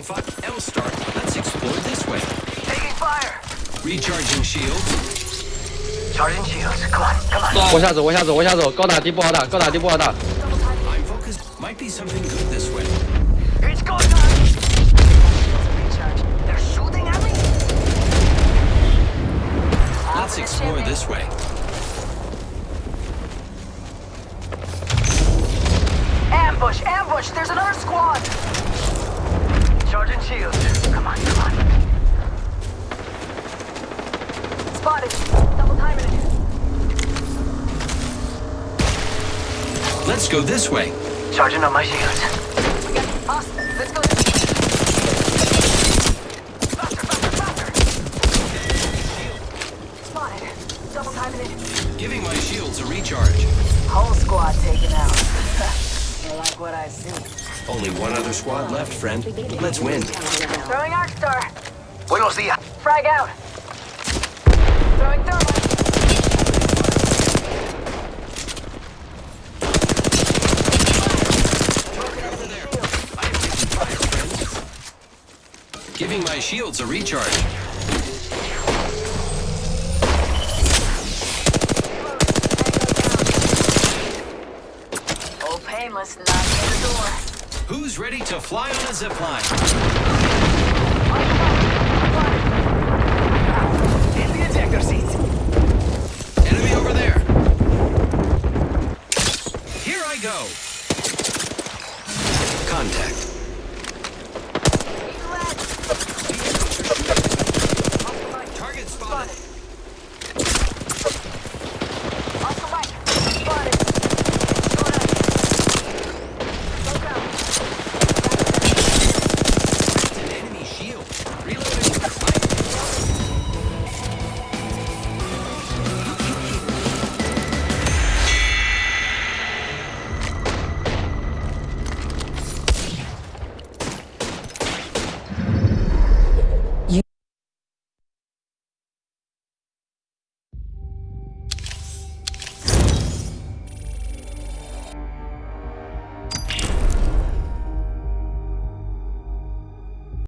Taking fire. L start. Let's explore this way. Taking fire. Recharging shields. Charging shields. Come on, come on. 往下走，往下走，往下走，高打低不好打，高打低不好打。 I'm focused. Might be something good this way. It's going on. Recharge. They're shooting at me. Let's explore this way. Ambush, ambush. There's another squad. Charging shields. Come on, come on. Spotted. Double timing it. Let's go this way. Charging on my shields. Awesome. Let's go this way. Faster, faster, faster. Spotted. Double timing it. Giving my shields a recharge. Whole squad taken out. you like what I see? Only one other squad left, friend. Let's win. Throwing Arc Star. Buenos días. Frag out. Throwing thermite. Over there. I am taking fire, friends. Giving my shields a recharge. Old painless knocking at the door. Who's ready to fly on a zip line? In the ejector seat. Enemy over there. Here I go.